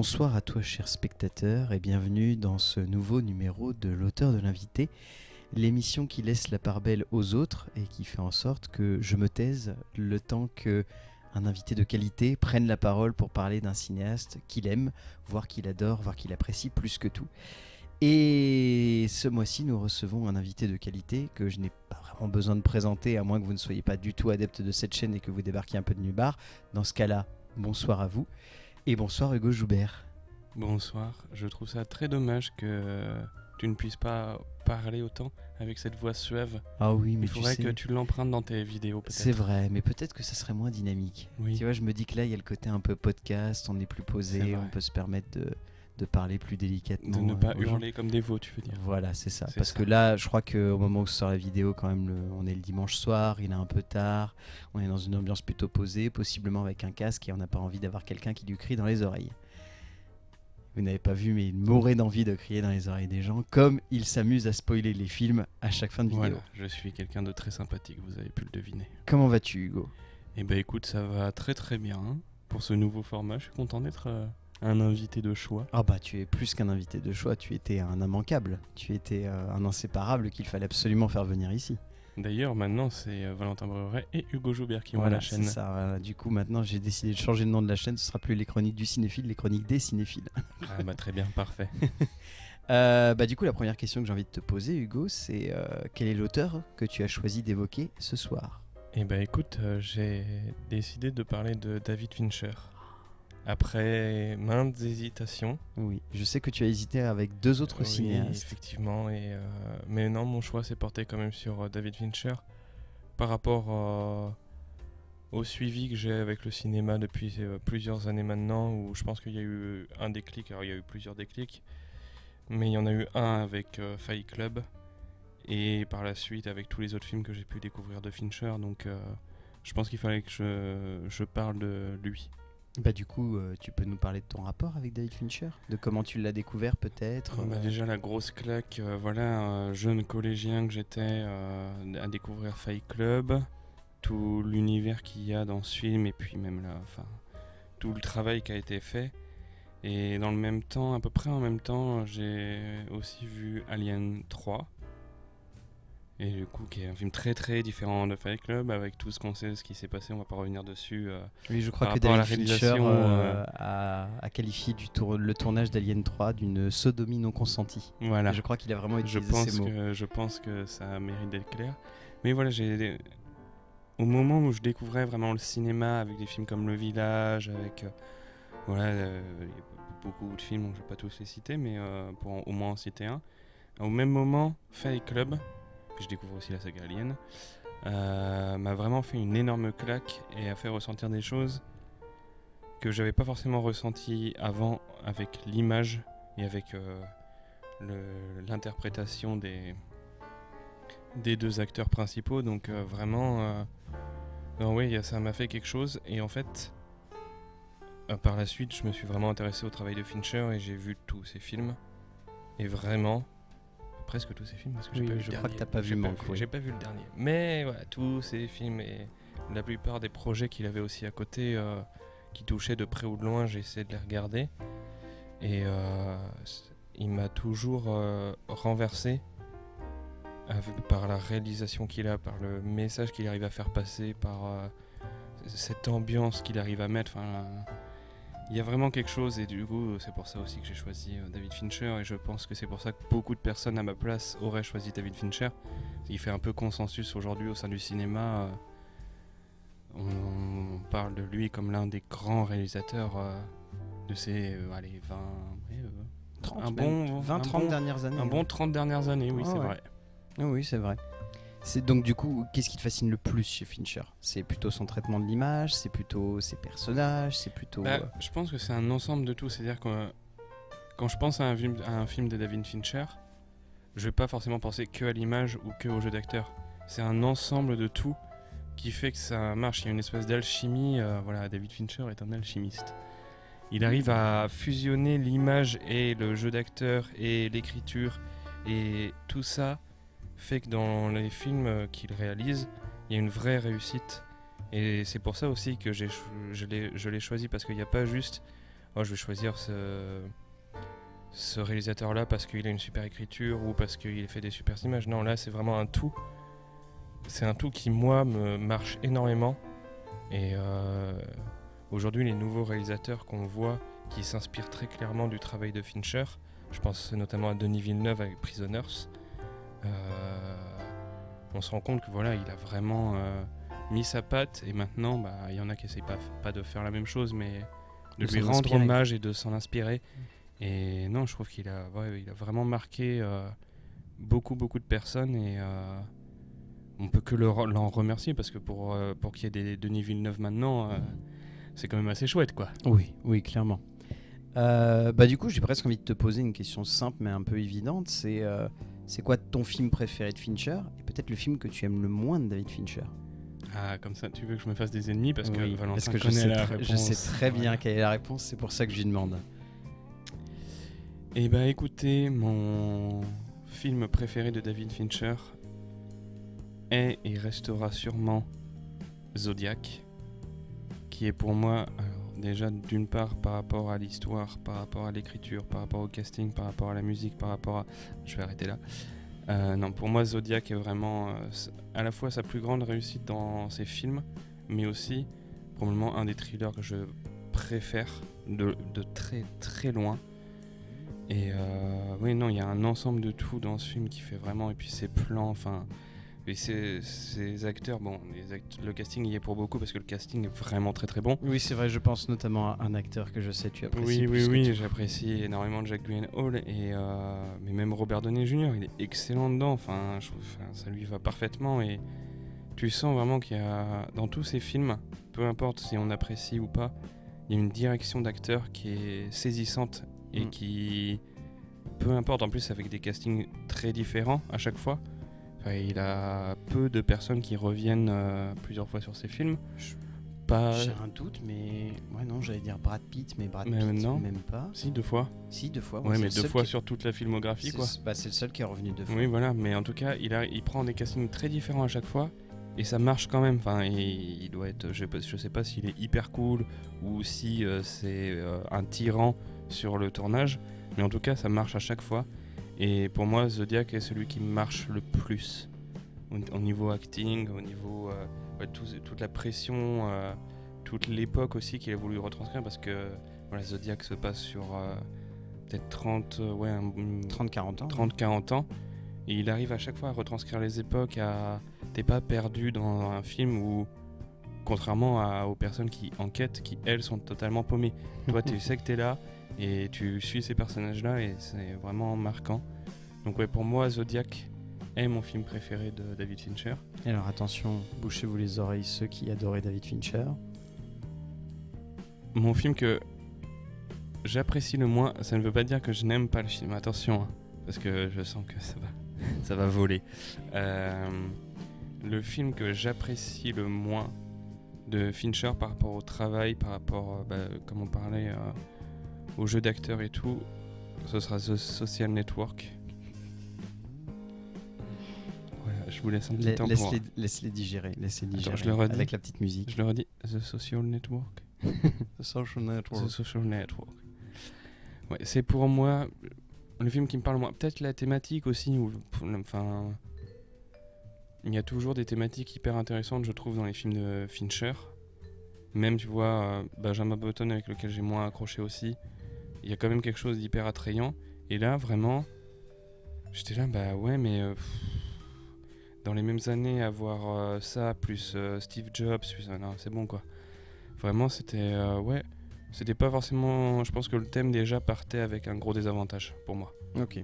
Bonsoir à toi, chers spectateurs, et bienvenue dans ce nouveau numéro de l'auteur de l'invité, l'émission qui laisse la part belle aux autres et qui fait en sorte que je me taise le temps que un invité de qualité prenne la parole pour parler d'un cinéaste qu'il aime, voire qu'il adore, voire qu'il apprécie plus que tout. Et ce mois-ci, nous recevons un invité de qualité que je n'ai pas vraiment besoin de présenter, à moins que vous ne soyez pas du tout adepte de cette chaîne et que vous débarquiez un peu de part. Dans ce cas-là, bonsoir à vous. Et bonsoir Hugo Joubert. Bonsoir, je trouve ça très dommage que tu ne puisses pas parler autant avec cette voix suave. Ah oui, mais Il faudrait tu sais, que tu l'empruntes dans tes vidéos peut-être. c'est vrai, mais peut-être que ça serait moins dynamique. Oui. Tu vois, je me dis que là, il y a le côté un peu podcast, on est plus posé, on peut se permettre de, de parler plus délicatement. De ne pas hurler comme des veaux, tu veux dire. Voilà, c'est ça. Parce ça. que là, je crois qu'au moment où sort la vidéo, quand même, le- on est le dimanche soir, il est un peu tard, on est dans une ambiance plutôt posée, possiblement avec un casque, et on n'a pas envie d'avoir quelqu'un qui lui crie dans les oreilles. Vous n'avez pas vu, mais il mourait d'envie de crier dans les oreilles des gens, comme il s'amuse à spoiler les films à chaque fin de vidéo. Voilà, je suis quelqu'un de très sympathique, vous avez pu le deviner. Comment vas-tu, Hugo? Eh ben écoute, ça va très très bien pour ce nouveau format. Je suis content d'être euh, un invité de choix. Ah bah, tu es plus qu'un invité de choix, tu étais un immanquable, tu étais euh, un inséparable qu'il fallait absolument faire venir ici. D'ailleurs, maintenant, c'est euh, Valentin Breuret et Hugo Joubert qui ont Voilà, la c'est chaîne. ça, voilà. Du coup, maintenant, j'ai décidé de changer le nom de la chaîne. Ce sera plus les chroniques du cinéphile, les chroniques des cinéphiles. Ah bah très bien, parfait. Euh, bah, du coup, la première question que j'ai envie de te poser, Hugo, c'est euh, quel est l'auteur que tu as choisi d'évoquer ce soir? Eh ben écoute, euh, j'ai décidé de parler de David Fincher. Après maintes hésitations. Oui, je sais que tu as hésité avec deux autres Oui, cinéastes. effectivement. Et, euh, mais non, mon choix s'est porté quand même sur euh, David Fincher. Par rapport euh, au suivi que j'ai avec le cinéma depuis plusieurs années maintenant, où je pense qu'il y a eu un déclic. Alors il y a eu plusieurs déclics. Mais il y en a eu un avec Fight Club. Et par la suite avec tous les autres films que j'ai pu découvrir de Fincher. Donc je pense qu'il fallait que je, je parle de lui. Bah, du coup, euh, tu peux nous parler de ton rapport avec David Fincher? De comment tu l'as découvert, peut-être? Bah, déjà la grosse claque, euh, voilà, un jeune collégien que j'étais euh, à découvrir Fight Club, tout l'univers qu'il y a dans ce film et puis même là, enfin, tout le travail qui a été fait. Et dans le même temps, à peu près en même temps, j'ai aussi vu Alien 3. Et du coup, qui est un film très très différent de Fight Club, avec tout ce qu'on sait, ce qui s'est passé, on va pas revenir dessus. euh, Oui, je crois que David Fincher euh, euh, a, a qualifié du tour- le tournage d'Alien 3 d'une sodomie non consentie. voilà. Et Je crois qu'il a vraiment je utilisé pense ces mots. que je pense que ça mérite d'être clair mais voilà j'ai au moment où je découvrais vraiment le cinéma avec des films comme Le Village avec euh, voilà beaucoup de films je vais pas tous les citer mais pour en- au moins en citer un au même moment Fight Club je découvre aussi la saga Alien euh, m'a vraiment fait une énorme claque et a fait ressentir des choses que j'avais pas forcément ressenti avant avec l'image et avec euh, l'interprétation des, des deux acteurs principaux. Donc euh, vraiment, oui, ça m'a fait quelque chose. Et en fait, par la suite, je me suis vraiment intéressé au travail de Fincher et j'ai vu tous ses films. Et vraiment, presque tous ses films, parce que j'ai Oui, pas vu je le crois que t'as pas vu Manque. J'ai pas vu le dernier. Mais voilà, tous ses films et la plupart des projets qu'il avait aussi à côté, euh, qui touchaient de près ou de loin, j'ai essayé de les regarder. Et euh, il m'a toujours euh, renversé avec- par la réalisation qu'il a, par le message qu'il arrive à faire passer, par cette ambiance qu'il arrive à mettre. Enfin, il y a vraiment quelque chose et du coup c'est pour ça aussi que j'ai choisi euh, David Fincher et je pense que c'est pour ça que beaucoup de personnes à ma place auraient choisi David Fincher. Il fait un peu consensus aujourd'hui au sein du cinéma. euh, on, on parle de lui comme l'un des grands réalisateurs euh, de ces euh, allez, 20, ouais, euh, 30, un bon- 20, un 30 bon- dernières années. un bon 30 dernières années, oui, Ah c'est ouais. vrai. Oui, c'est vrai. C'est donc du coup, qu'est-ce qui te fascine le plus chez Fincher? C'est plutôt son traitement de l'image, c'est plutôt ses personnages, c'est plutôt. Bah, euh, je pense que c'est un ensemble de tout. C'est-à-dire que euh, quand je pense à un, film, à un film de David Fincher, je vais pas forcément penser que à l'image ou que au jeu d'acteur. C'est un ensemble de tout qui fait que ça marche. Il y a une espèce d'alchimie. euh, voilà, David Fincher est un alchimiste. Il arrive à fusionner l'image et le jeu d'acteur et l'écriture et tout ça fait que dans les films euh, qu'il réalise, il y a une vraie réussite. Et c'est pour ça aussi que je l'ai choisi parce qu'il n'y a pas juste oh, je vais choisir ce, réalisateur-là parce qu'il a une super écriture ou parce qu'il fait des super images. Non, là, c'est vraiment un tout. C'est un tout qui, moi, me marche énormément. Et euh, aujourd'hui, les nouveaux réalisateurs qu'on voit qui s'inspirent très clairement du travail de Fincher, je pense notamment à Denis Villeneuve avec Prisoners, on se rend compte que voilà, il a vraiment euh, mis sa patte et maintenant, bah, il y en a qui essayent pas, pas de faire la même chose, mais de, De lui rendre inspirer. hommage et de s'en inspirer. Et non, je trouve qu'il a, ouais, il a vraiment marqué euh, beaucoup, beaucoup de personnes et euh, on peut que l'en remercier parce que pour, euh, pour qu'il y ait des Denis Villeneuve maintenant, euh, c'est quand même assez chouette, quoi. Oui, oui, clairement. Euh, bah du coup, j'ai presque envie de te poser une question simple mais un peu évidente. C'est euh, c'est quoi ton film préféré de Fincher et peut-être le film que tu aimes le moins de David Fincher? Ah, comme ça, tu veux que je me fasse des ennemis parce que Oui, Valentin parce que je sais, la tr- je réponse. sais très bien Ouais. quelle est la réponse. C'est pour ça que je lui demande. Eh ben écoutez, mon film préféré de David Fincher est et restera sûrement Zodiac, qui est pour moi, alors déjà d'une part par rapport à l'histoire, par rapport à l'écriture, par rapport au casting, par rapport à la musique, par rapport à... Je vais arrêter là. Euh, non, pour moi Zodiac est vraiment euh, à la fois sa plus grande réussite dans ses films, mais aussi probablement un des thrillers que je préfère de, de très très loin. Et euh, oui, non, il y a un ensemble de tout dans ce film qui fait vraiment. Et puis ses plans, enfin. Et ces, ces acteurs, bon, les act- le casting y est pour beaucoup parce que le casting est vraiment très très bon. Oui, c'est vrai. Je pense notamment à un acteur que je sais tu apprécies. Oui, plus oui, que oui, j'apprécie énormément Jack Gyllenhaal et euh, mais même Robert Downey Jr. Il est excellent dedans. Enfin, je trouve, enfin, ça lui va parfaitement et tu sens vraiment qu'il y a dans tous ces films, peu importe si on apprécie ou pas, il y a une direction d'acteur qui est saisissante et Mm. qui, peu importe, en plus avec des castings très différents à chaque fois. Enfin, il a peu de personnes qui reviennent euh, plusieurs fois sur ses films. Pas, J'ai un doute, mais ouais, non, j'allais dire Brad Pitt, mais Brad Mais Pitt, non. même pas. si deux fois. Si, deux fois. Ouais, mais deux fois qui- sur toute la filmographie, c'est- quoi. bah, c'est le seul qui est revenu deux fois. Oui, voilà, mais en tout cas, il, a, il prend des castings très différents à chaque fois et ça marche quand même. Enfin, il, il doit être, je, je sais pas s'il est hyper cool ou si euh, c'est euh, un tyran sur le tournage, mais en tout cas, ça marche à chaque fois. Et pour moi, Zodiac est celui qui marche le plus au, au niveau acting, au niveau euh, tout- toute la pression, euh, toute l'époque aussi qu'il a voulu retranscrire parce que voilà, Zodiac se passe sur euh, peut-être 30, euh, ouais, un- 30-40 ans. 30-40 ans. Et il arrive à chaque fois à retranscrire les époques, à... T'es pas perdu dans un film où, contrairement à- aux personnes qui enquêtent, qui elles sont totalement paumées. Toi, tu sais que t'es là et tu suis ces personnages-là et c'est vraiment marquant. Donc ouais, pour moi, Zodiac est mon film préféré de David Fincher. Et alors attention, bouchez-vous les oreilles ceux qui adoraient David Fincher. Mon film que j'apprécie le moins, ça ne veut pas dire que je n'aime pas le film, attention, hein, parce que je sens que ça va, ça va voler. Euh, le film que j'apprécie le moins de Fincher par rapport au travail, par rapport, euh, bah, comme on parlait, euh, au jeu d'acteur et tout, ce sera The Social Network. Voilà, je vous laisse un petit La- temps pour... Laisse-les laisse-les digérer, laisse-les digérer je le redis. avec la petite musique. Je le redis, The Social Network. The Social Network. The Social Network. Ouais, c'est pour moi le film qui me parle le moins. Peut-être la thématique aussi. Où, enfin, il y a toujours des thématiques hyper intéressantes, je trouve, dans les films de Fincher. Même, tu vois, euh, Benjamin Button avec lequel j'ai moins accroché aussi. Il y a quand même quelque chose d'hyper attrayant. Et là, vraiment, j'étais là, bah ouais, mais euh, dans les mêmes années, avoir euh, ça, plus Steve Jobs, non, c'est bon quoi. Vraiment, c'était. ouais. C'était pas forcément. Je pense que le thème déjà partait avec un gros désavantage pour moi. Ok.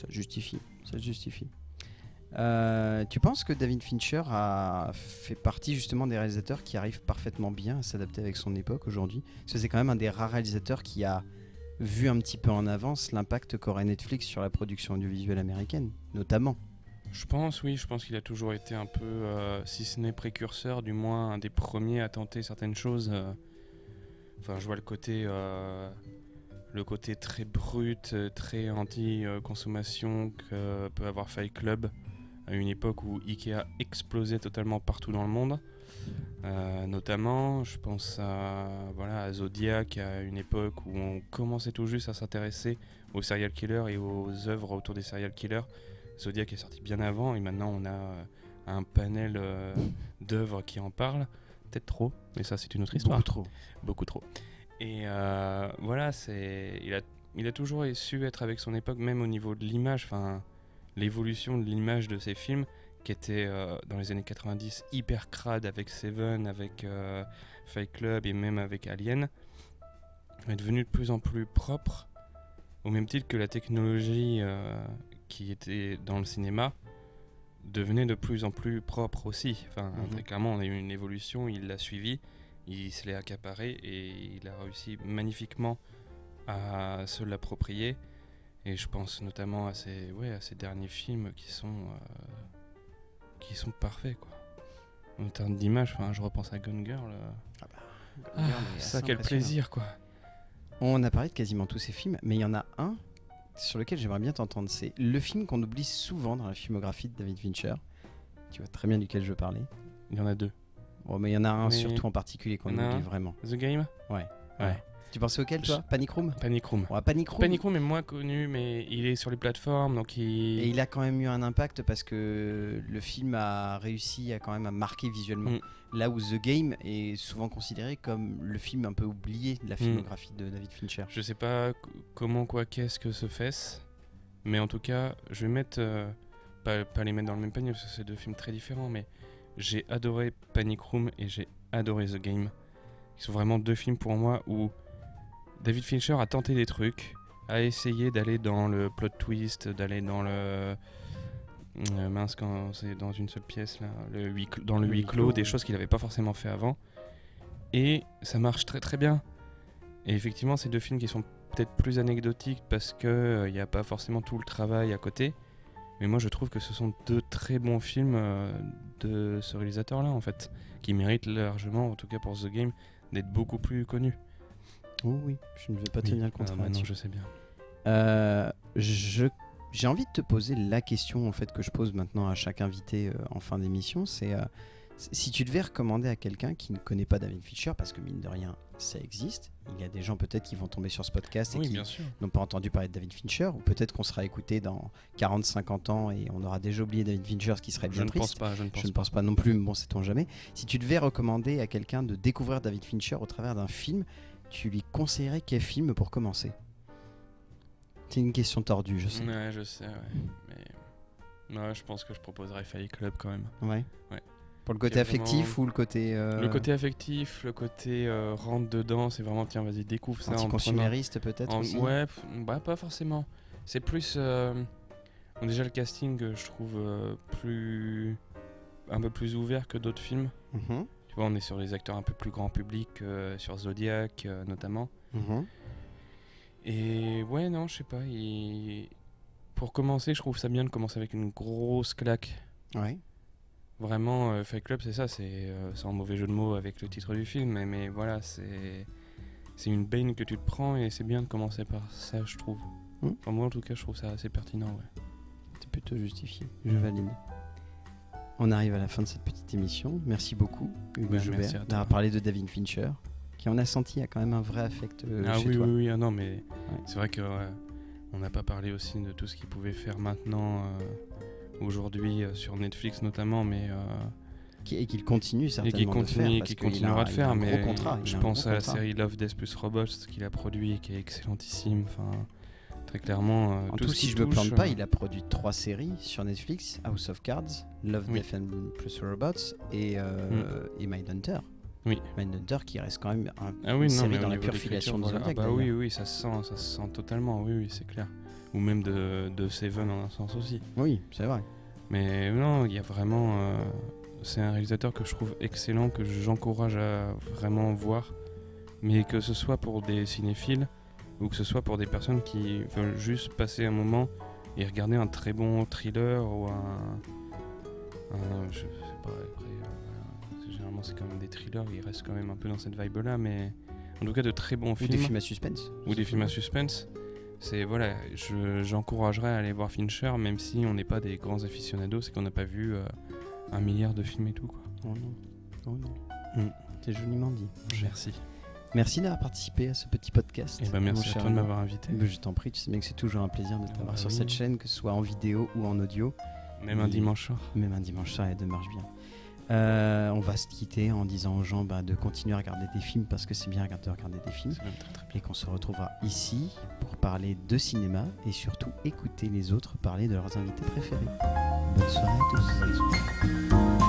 Ça justifie. Ça justifie. Euh, tu penses que David Fincher a fait partie justement des réalisateurs qui arrivent parfaitement bien à s'adapter avec son époque aujourd'hui? Parce que c'est quand même un des rares réalisateurs qui a vu un petit peu en avance l'impact qu'aurait Netflix sur la production audiovisuelle américaine, notamment. Je pense, oui, je pense qu'il a toujours été un peu, euh, si ce n'est précurseur, du moins un des premiers à tenter certaines choses. euh. Enfin, je vois le côté, le côté très brut, très anti-consommation que peut avoir Fight Club. À une époque où Ikea explosait totalement partout dans le monde. Euh, notamment, je pense à, voilà, à Zodiac, à une époque où on commençait tout juste à s'intéresser aux serial killers et aux œuvres autour des serial killers. Zodiac est sorti bien avant et maintenant on a euh, un panel euh, d'œuvres qui en parlent. Peut-être trop, mais ça c'est une autre histoire. Beaucoup trop. Beaucoup trop. Et euh, voilà, c'est il a, il a toujours su être avec son époque, même au niveau de l'image, enfin l'évolution de l'image de ses films, qui était euh, dans les années 90 hyper crade avec Seven, avec euh, Fight Club et même avec Alien, est devenu de plus en plus propre, au même titre que la technologie euh, qui était dans le cinéma devenait de plus en plus propre aussi. Enfin, Mhm. très clairement, on a eu une évolution, il l'a suivi, il se l'est accaparé et il a réussi magnifiquement à se l'approprier. Et je pense notamment à ces, ouais, à ces derniers films qui sont, euh, qui sont parfaits. Quoi. En termes d'image, enfin, je repense à Gone Girl. euh, ah, Regarde, mais ça, quel plaisir, quoi. On a parlé de quasiment tous ces films, mais il y en a un sur lequel j'aimerais bien t'entendre. C'est le film qu'on oublie souvent dans la filmographie de David Fincher. Tu vois très bien duquel je veux parler. Il y en a deux. Oh, mais il y en a un Mais surtout en particulier qu'on oublie vraiment. The Game? Ouais. Ouais. Tu pensais auquel, toi Panic Room Panic Room. Ouais, Panic Room. Panic Room est moins connu, mais il est sur les plateformes, donc il... Et il a quand même eu un impact parce que le film a réussi à quand même à marquer visuellement. Mm. Là où The Game est souvent considéré comme le film un peu oublié de la Mm. filmographie de David Fincher. Je sais pas comment, quoi, qu'est-ce que se fait, mais en tout cas, je vais mettre. euh, pas, pas les mettre dans le même panier parce que c'est deux films très différents, mais j'ai adoré Panic Room et j'ai adoré The Game. Ils sont vraiment deux films pour moi où David Fincher a tenté des trucs, a essayé d'aller dans le plot twist, d'aller dans le. euh, mince, quand c'est dans une seule pièce, là, le huis dans le huis clos, des choses qu'il n'avait pas forcément fait avant. Et ça marche très très bien. Et effectivement, c'est deux films qui sont peut-être plus anecdotiques parce qu'il n'y a pas forcément tout le travail à côté. Mais moi, je trouve que ce sont deux très bons films euh, de ce réalisateur-là, en fait, qui méritent largement, en tout cas pour The Game, d'être beaucoup plus connus. Oh oui, je ne vais pas tenir le Ah, contraire là-dessus. je sais bien. Euh, je j'ai envie de te poser la question en fait que je pose maintenant à chaque invité euh, en fin d'émission, c'est euh, si tu devais recommander à quelqu'un qui ne connaît pas David Fincher, parce que mine de rien ça existe, il y a des gens peut-être qui vont tomber sur ce podcast et Oui, qui bien n'ont pas entendu parler de David Fincher, ou peut-être qu'on sera écouté dans 40-50 ans et on aura déjà oublié David Fincher, ce qui serait Je bien ne pense triste. pas, je ne pense Je ne pas. pense pas non plus, mais bon, sait-on jamais. Si tu devais recommander à quelqu'un de découvrir David Fincher au travers d'un film, tu lui conseillerais quel film pour commencer? C'est une question tordue, je sais. Ouais, je sais, ouais. Mais ouais, je pense que je proposerais Fight Club quand même. Ouais. Ouais. Pour le côté affectif vraiment- ou le côté euh, Le côté affectif, le côté euh, rentre dedans, c'est vraiment tiens, vas-y, découvre ça anticonsumériste peut-être En- aussi Ouais, bah, pas forcément. C'est plus. euh, bon, déjà, le casting, euh, je trouve plus. un peu plus ouvert que d'autres films. Mhm, vois, on est sur des acteurs un peu plus grand public, euh, sur Zodiac euh, notamment. mhm. Et ouais, non, je sais pas. il- Pour commencer, je trouve ça bien de commencer avec une grosse claque. Ouais. Vraiment, euh, Fight Club, c'est ça, c'est euh, sans mauvais jeu de mots avec le titre du film, mais, mais voilà, c'est c'est une baigne que tu te prends et c'est bien de commencer par ça, je trouve. Enfin, moi, en tout cas, je trouve ça assez pertinent, ouais. C'est plutôt justifié. Je valide. On arrive à la fin de cette petite émission. Merci beaucoup, Hugo Bah, Joubert, d'avoir parlé de David Fincher, qui on a senti a quand même un vrai affect euh, ah chez oui, toi. oui, oui, ah non, mais c'est vrai que on n'a pas parlé aussi de tout ce qu'il pouvait faire maintenant, euh, aujourd'hui, euh, sur Netflix notamment, mais. euh, Et qu'il continue et certainement qui de continue, faire. et qu'il continuera de faire, mais contrat, je pense à la série Love, Death plus Robots qu'il a produit, qui est excellentissime. Enfin, très clairement. euh, En tout si je me plante pas, euh, il a produit trois séries sur Netflix House of Cards, Love, Oui. Death and plus Robots et, euh, et Mindhunter. Oui. Mindhunter qui reste quand même un, Ah une oui, non, série dans la pure filiation de. Zodiac. Ah bah oui, oui, ça se sent, ça se sent totalement, oui, oui, c'est clair. Ou même de, de Seven en un sens aussi. Oui, c'est vrai. Mais non, il y a vraiment. euh, c'est un réalisateur que je trouve excellent, que j'encourage à vraiment voir. Mais que ce soit pour des cinéphiles ou que ce soit pour des personnes qui veulent juste passer un moment et regarder un très bon thriller ou un. un- je sais pas, après, euh, généralement c'est quand même des thrillers, ils restent quand même un peu dans cette vibe là, mais en tout cas de très bons Ou films des films à suspense. ou des films à suspense. c'est voilà, je- j'encouragerais à aller voir Fincher, même si on n'est pas des grands aficionados, c'est qu'on n'a pas vu euh, un milliard de films et tout. Quoi. Oh non. Oh non. Mm. C'est joliment dit. Merci. Merci d'avoir participé à ce petit podcast. Et ben merci à toi de m'avoir invité. Mais Je t'en prie, tu sais bien que c'est toujours un plaisir de Ah t'avoir bah sur oui. cette chaîne, que ce soit en vidéo ou en audio. Même un dimanche soir. Même un dimanche soir, les deux marchent bien. Euh, on va se quitter en disant aux gens bah, de continuer à regarder des films parce que c'est bien de regarder des films C'est même très très bien. et qu'on se retrouvera ici pour parler de cinéma et surtout écouter les autres parler de leurs invités préférés. Bonne soirée à tous.